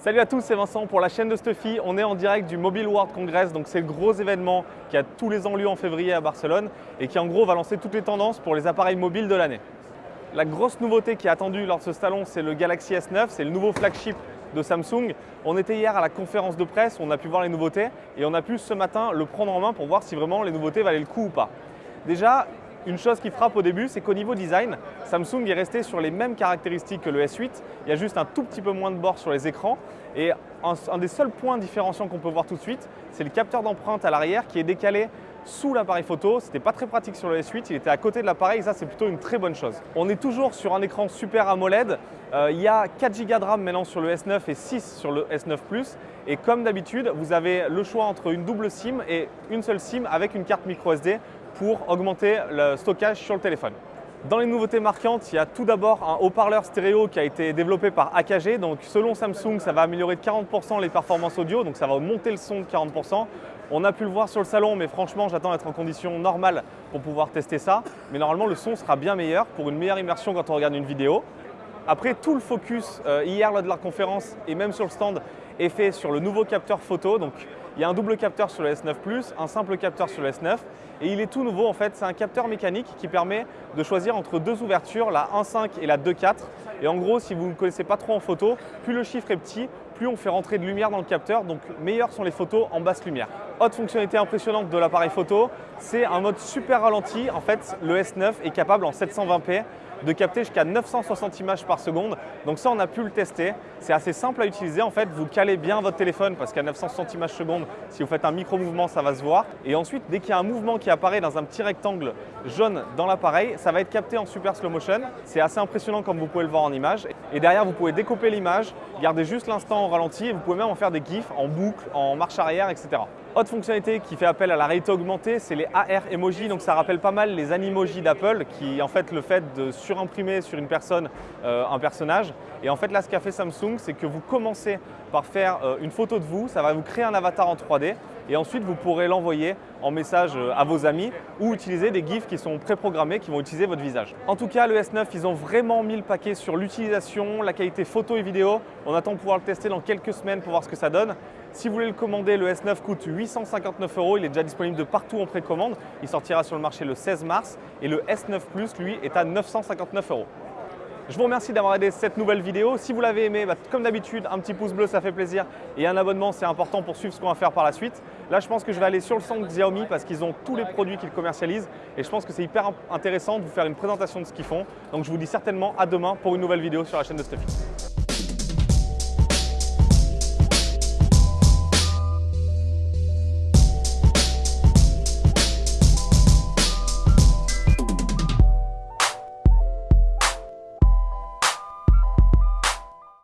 Salut à tous, c'est Vincent pour la chaîne de Stuffy. On est en direct du Mobile World Congress, donc c'est le gros événement qui a tous les ans lieu en février à Barcelone et qui en gros va lancer toutes les tendances pour les appareils mobiles de l'année. La grosse nouveauté qui est attendue lors de ce salon, c'est le Galaxy S9, c'est le nouveau flagship de Samsung. On était hier à la conférence de presse, on a pu voir les nouveautés et on a pu ce matin le prendre en main pour voir si vraiment les nouveautés valaient le coup ou pas. Déjà, une chose qui frappe au début, c'est qu'au niveau design, Samsung est resté sur les mêmes caractéristiques que le S8. Il y a juste un tout petit peu moins de bords sur les écrans. Et un, des seuls points différenciants qu'on peut voir tout de suite, c'est le capteur d'empreinte à l'arrière qui est décalé sous l'appareil photo. C'était pas très pratique sur le S8, il était à côté de l'appareil, ça c'est plutôt une très bonne chose. On est toujours sur un écran Super AMOLED. Euh, il y a 4 Go de RAM maintenant sur le S9 et 6 sur le S9 Plus. Et comme d'habitude, vous avez le choix entre une double SIM et une seule SIM avec une carte micro SD pour augmenter le stockage sur le téléphone. Dans les nouveautés marquantes, il y a tout d'abord un haut-parleur stéréo qui a été développé par AKG. Donc selon Samsung, ça va améliorer de 40% les performances audio, donc ça va monter le son de 40%. On a pu le voir sur le salon, mais franchement, j'attends d'être en condition normale pour pouvoir tester ça. Mais normalement, le son sera bien meilleur pour une meilleure immersion quand on regarde une vidéo. Après, tout le focus euh, hier lors de la conférence et même sur le stand est fait sur le nouveau capteur photo. Il y a un double capteur sur le S9 Plus, un simple capteur sur le S9 et il est tout nouveau en fait. C'est un capteur mécanique qui permet de choisir entre deux ouvertures, la 1.5 et la 2.4. Et en gros, si vous ne connaissez pas trop en photo, plus le chiffre est petit, plus on fait rentrer de lumière dans le capteur, donc meilleures sont les photos en basse lumière. Autre fonctionnalité impressionnante de l'appareil photo, c'est un mode super ralenti. En fait, le S9 est capable en 720p de capter jusqu'à 960 images par seconde. Donc ça, on a pu le tester. C'est assez simple à utiliser. En fait, vous calez bien votre téléphone parce qu'à 960 images seconde, si vous faites un micro-mouvement, ça va se voir. Et ensuite, dès qu'il y a un mouvement qui apparaît dans un petit rectangle jaune dans l'appareil, ça va être capté en super slow motion. C'est assez impressionnant comme vous pouvez le voir en image. Et derrière, vous pouvez découper l'image, garder juste l'instant en ralenti et vous pouvez même en faire des gifs en boucle, en marche arrière, etc. Autre fonctionnalité qui fait appel à la réalité augmentée, c'est les AR emojis. Donc ça rappelle pas mal les animojis d'Apple qui en fait le fait de surimprimer sur une personne euh, un personnage. Et en fait là ce qu'a fait Samsung, c'est que vous commencez par faire euh, une photo de vous, ça va vous créer un avatar en 3D et ensuite vous pourrez l'envoyer en message euh, à vos amis ou utiliser des GIFs qui sont préprogrammés qui vont utiliser votre visage. En tout cas, le S9, ils ont vraiment mis le paquet sur l'utilisation, la qualité photo et vidéo. On attend de pouvoir le tester dans quelques semaines pour voir ce que ça donne. Si vous voulez le commander, le S9 coûte 859 euros. Il est déjà disponible de partout en précommande. Il sortira sur le marché le 16 mars. Et le S9 Plus, lui, est à 959 euros. Je vous remercie d'avoir aidé cette nouvelle vidéo. Si vous l'avez aimé, bah, comme d'habitude, un petit pouce bleu, ça fait plaisir. Et un abonnement, c'est important pour suivre ce qu'on va faire par la suite. Là, je pense que je vais aller sur le stand Xiaomi parce qu'ils ont tous les produits qu'ils commercialisent. Et je pense que c'est hyper intéressant de vous faire une présentation de ce qu'ils font. Donc, je vous dis certainement à demain pour une nouvelle vidéo sur la chaîne de Stuffy.